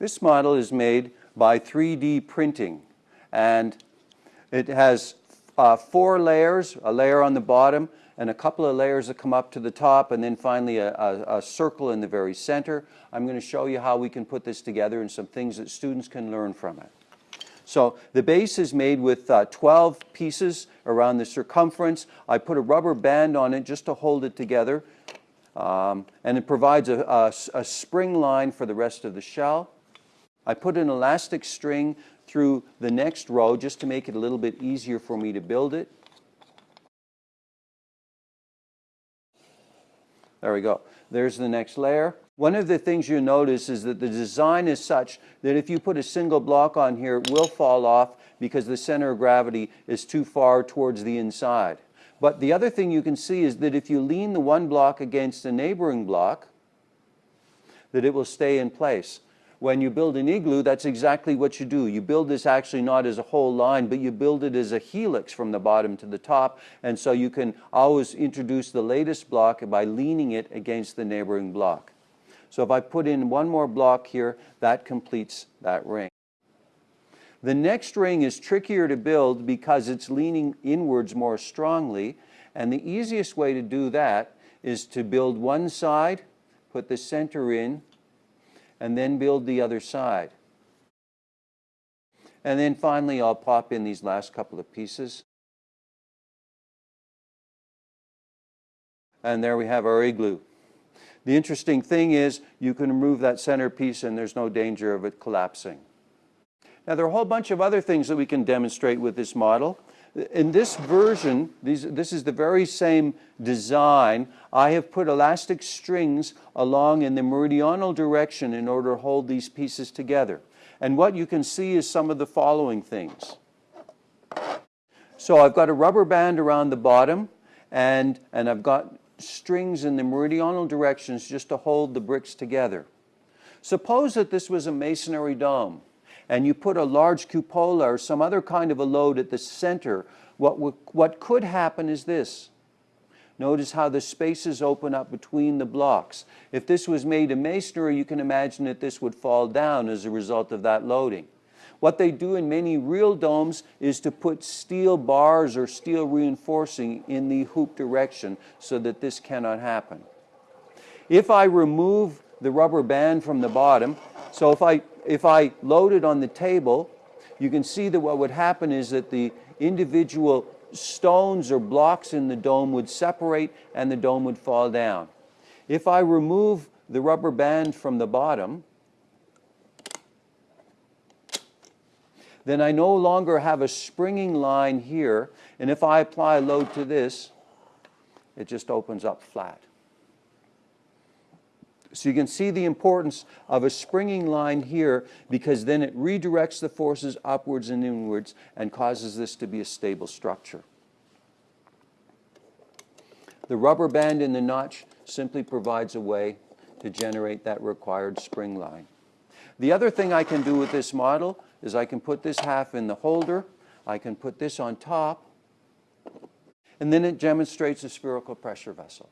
This model is made by 3D printing and it has uh, four layers, a layer on the bottom and a couple of layers that come up to the top and then finally a, a, a circle in the very center. I'm going to show you how we can put this together and some things that students can learn from it. So the base is made with uh, 12 pieces around the circumference. I put a rubber band on it just to hold it together. Um, and it provides a, a, a spring line for the rest of the shell. I put an elastic string through the next row just to make it a little bit easier for me to build it. There we go. There's the next layer. One of the things you'll notice is that the design is such that if you put a single block on here, it will fall off because the center of gravity is too far towards the inside. But the other thing you can see is that if you lean the one block against a neighboring block, that it will stay in place. When you build an igloo, that's exactly what you do. You build this actually not as a whole line, but you build it as a helix from the bottom to the top. And so you can always introduce the latest block by leaning it against the neighboring block. So if I put in one more block here, that completes that ring. The next ring is trickier to build because it's leaning inwards more strongly. And the easiest way to do that is to build one side, put the center in, and then build the other side. And then finally, I'll pop in these last couple of pieces. And there we have our igloo. The interesting thing is you can remove that center piece and there's no danger of it collapsing. Now there are a whole bunch of other things that we can demonstrate with this model. In this version, these, this is the very same design. I have put elastic strings along in the meridional direction in order to hold these pieces together. And what you can see is some of the following things. So I've got a rubber band around the bottom and, and I've got strings in the meridional directions just to hold the bricks together. Suppose that this was a masonry dome and you put a large cupola or some other kind of a load at the center, what, what could happen is this. Notice how the spaces open up between the blocks. If this was made of masonry, you can imagine that this would fall down as a result of that loading. What they do in many real domes is to put steel bars or steel reinforcing in the hoop direction so that this cannot happen. If I remove the rubber band from the bottom, so if I if I load it on the table, you can see that what would happen is that the individual stones or blocks in the dome would separate and the dome would fall down. If I remove the rubber band from the bottom, then I no longer have a springing line here, and if I apply a load to this, it just opens up flat. So you can see the importance of a springing line here because then it redirects the forces upwards and inwards and causes this to be a stable structure. The rubber band in the notch simply provides a way to generate that required spring line. The other thing I can do with this model is I can put this half in the holder, I can put this on top, and then it demonstrates a spherical pressure vessel.